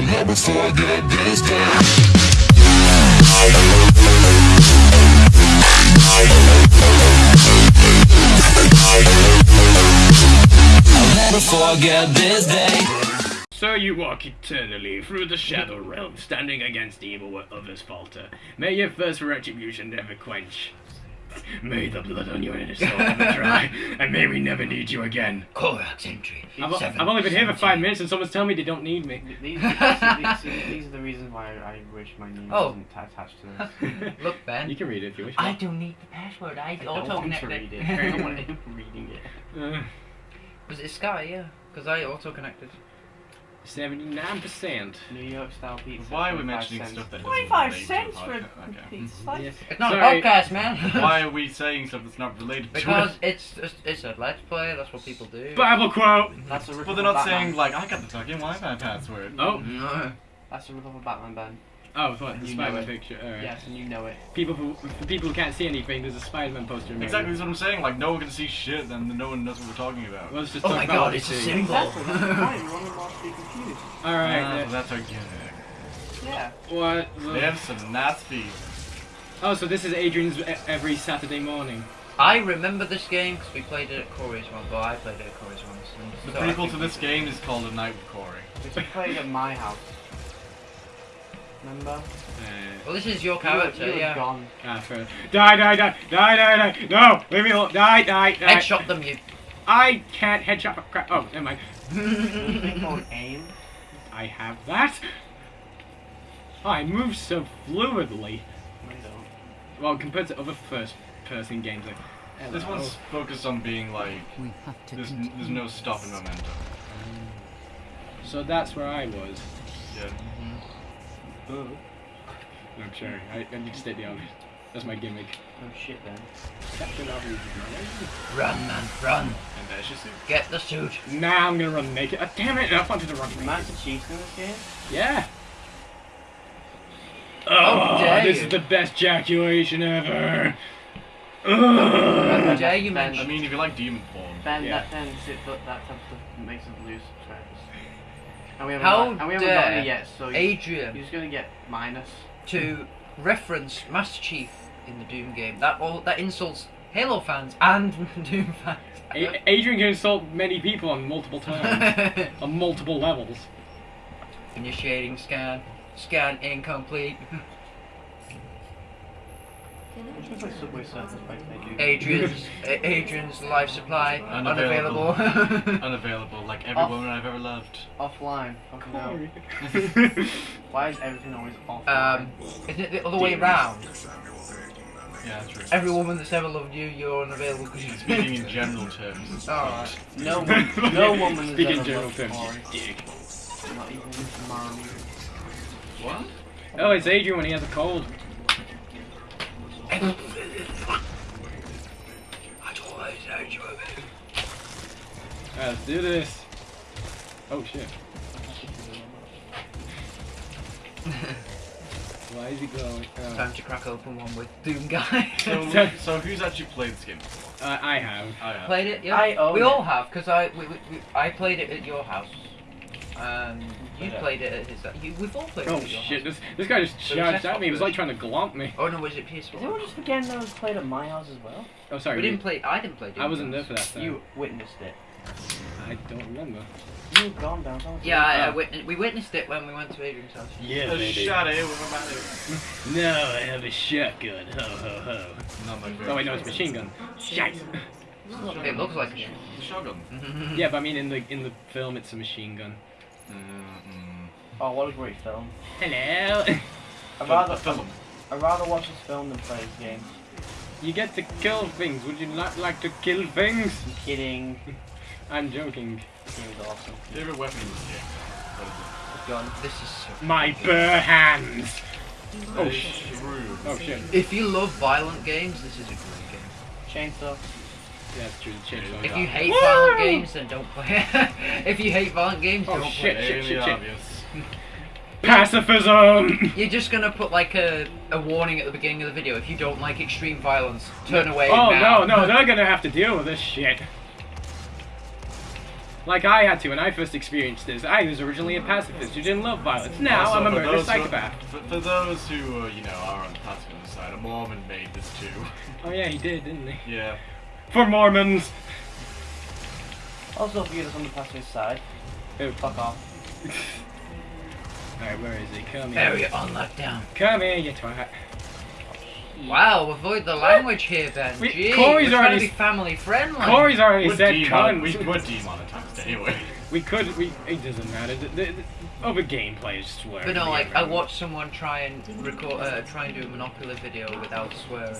I'll never forget this day. This day. So you walk eternally through the shadow realm, standing against evil where others falter. May your first retribution never quench. May the blood on your inner soul never dry, and may we never need you again. Codex entry. I've, I've only been here for five minutes and someone's telling me they don't need me. These, these, these, these are the reasons why I wish my name Oh. wasn't attached to this. Look, Ben. You can read it if you wish. I don't need the password. I, I don't auto want to read it. I don't want him reading it. Uh, Was it Sky? Yeah, because I auto connected. 79%. New York style pizza. Why are we mentioning cents. stuff that doesn't 25 to cents the for a podcast? Okay. pizza slice? Mm-hmm. Yes. It's not Sorry. a podcast, man. Why are we saying stuff that's not related because to it? it's it's it's a let's play. That's what people do. Bible quote! That's a But they're not Batman. saying like I got the fucking Wi-Fi password. Oh, No. That's a rip of a Batman band. Oh, what? The You Spider-Man it. picture. Alright. Yes, and you know it. People who, for people who can't see anything, there's a Spider-Man poster. in. Exactly, that's what I'm saying. Like no one can see shit, then no one knows what we're talking about. Let's just Oh talk my about god, it's a we see. symbol. Exactly. That's fine. You want to watch be confused. Alright, Ah, uh, that's our gimmick. Yeah. what? They have some nasty. Oh, so this is Adrian's every Saturday morning. I remember this game because we played it at Corey's once. Well, I played it at Corey's once. and The so prequel to this game is called A Night with Corey. Which we played at my house. Remember? Uh, Well, this is your You were- character, you were yeah. gone. ah, fair. Die, die, die, die, die, die. No, leave me alone. Die, die, die. Headshot them, you. I can't headshot for crap. Oh, never mind. Thing called aim. I have that. Oh, I move so fluidly. No. Well, compared to other first-person games, like This one's focused on being like We have to there's, there's no stopping momentum. So that's where I was. Yeah. No, I'm sorry. I, I need to state the obvious. That's my gimmick. Oh shit then. Captain Obvious is Run, man, run. And there's your suit. Get the suit. my name. Now I'm gonna run naked. Oh, damn it! I wanted to run naked. Master Chief's in this game? Yeah. How Oh, oh this you. is the best ejaculation ever. How dare you Ben, I mean, if you like demon form, Ben, Yeah. that then sit that that type of stuff makes us lose subscribers. And we haven't How got, and we haven't gotten dare it yet, so you, Adrian you're gonna get minus. to reference Master Chief in the Doom game. That all that insults Halo fans and Doom fans. A- Adrian can insult many people on multiple times, on multiple levels. Initiating scan. Scan incomplete. We should Subway Surfers by Take Adrian's Adrian's life supply Unavailable. unavailable. unavailable, like every Off. woman I've ever loved. Offline. Fucking hell. Why is everything always offline? um, isn't it the other way round? Yeah, true. Every woman that's ever loved you, you're unavailable because you Speaking in general terms. Alright. no one, no woman has Speak in ever general loved terms, Corey. you dick. Not even mom. What? Oh, it's Adrian when he has a cold. Uh, let's do this. Oh shit. Why is he glowing? Oh. Time to crack open one with Doom Guy. So, so who's actually played this game before? Uh, I have. I have. played it, yeah. I own we it. all have, because I we, we, we, I played it at your house. Um, you Yeah. played it at his. You, we've all played Oh it at your shit! house. This this guy just So charged at me. He was like trying to glomp me. Oh no, was it Is PS4? everyone just forgetting that it was played at my house as well? Oh sorry. we didn't play. I didn't play. Doom I wasn't there Guns. for that. Time. You witnessed it. I don't remember. You've gone down. someone Yeah, I, I Oh. witnessed, we witnessed it when we went to Adrian's house. Yeah, A shot at it with a No, I have a shotgun. Ho ho ho. Not my. Oh wait, no, it's a machine gun. Shite. It looks like a shot. The shotgun. Yeah, but I mean in the in the film it's a machine gun. Mm-mm. Oh, what a great film. Hello. I'd rather, film. I'd rather watch this film than play this game. You get to kill things. Would you not like to kill things? I'm kidding. I'm joking. This game is awesome. Favorite weapon in this game? What is Gun. This is so. My bare hands. Oh, That is oh, shit. Oh shit. If you love violent games, this is a great game. Chainsaw. Yeah, that's true. The chainsaw. If you Yeah. hate violent games, then don't play it. if you hate violent games, Oh, don't shit. play it. Really obvious. Pacifism. You're just gonna put like a, a warning at the beginning of the video. If you don't like extreme violence, turn away Oh now. no, no, they're gonna have to deal with this shit. Like I had to when I first experienced this. I was originally a pacifist who didn't love violence. Now Also, I'm a for murderous those who- psychopath. for, for those who, uh, you know, are on the pacifist side, a Mormon made this too. Oh yeah, he did, didn't he? yeah. For Mormons. Also, for you that's on the pacifist side, Who? fuck off. Alright, where is he? Come here. Area on lockdown. Come here, you twat. Wow, avoid the language here, Ben. We- Gee, Corey's we're trying already to be family friendly. Corey's already We're said demon- cunt. we, we're demonetized anyway. We could, we, it doesn't matter. The, the, the, over gameplay is swear. But no, like I watched someone try and record, uh, try and do a Monopoly video without swearing.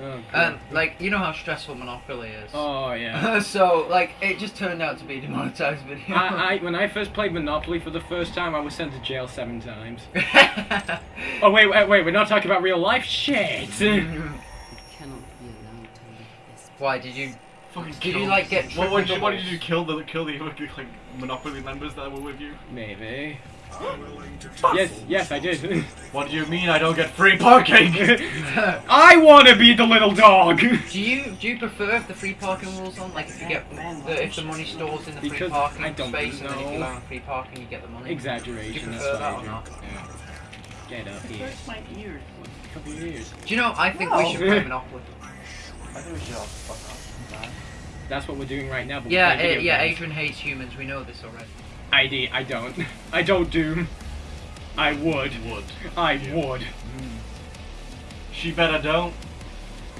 Oh, Um, like you know how stressful Monopoly is. oh yeah. so like it just turned out to be a demonetized video. I, I, when I first played Monopoly for the first time, I was sent to jail seven times. Oh wait, wait, wait, we're not talking about real life? Shit! cannot be allowed to live this Why did you? Fucking Did you, like, get What, what, what did you trolls? kill the kill the like Monopoly members that were with you? Maybe. Yes, yes, I did. What do you mean I don't get free parking? I want to be the little dog! Do you do you prefer if the free parking rules on? Like if you get the, if the money stores in the free parking I don't space, and then if you know. allow free parking, you get the money. Do you Exaggeration, prefer that or do. not? Yeah. Get up here. Hurts my ears. Couple years. Do you know? I think we should play Monopoly. I think we should all fuck off. That's what we're doing right now. But Yeah, play uh, yeah. games. Adrian hates humans. We know this already. ID, I don't. I don't do. I would. Would. I Yeah. would. She better don't.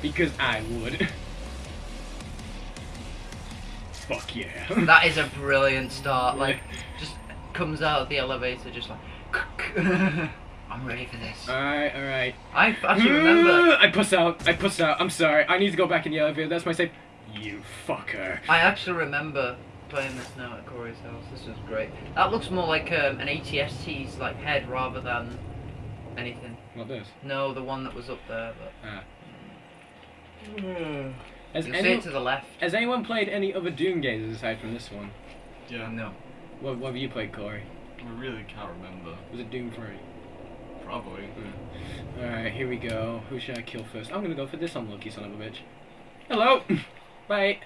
Because I would. Fuck yeah. That is a brilliant start. Like, just comes out of the elevator, just like. I'm ready for this. Alright, alright. I actually remember. I puss out. I puss out. I'm sorry. I need to go back in the elevator. That's my safe. You fucker. I actually remember playing this now at Corey's house. This was great. That looks more like um, an ATST's like head rather than anything. What this? No, the one that was up there. But Ah. Has, you'll see it to the left. has anyone played any other Doom games aside from this one? Yeah. No. What, what have you played, Corey? I really can't remember. Was it Doom 3? Probably. Alright, here we go. Who should I kill first? I'm gonna go for this unlucky son of a bitch. Hello! Bye.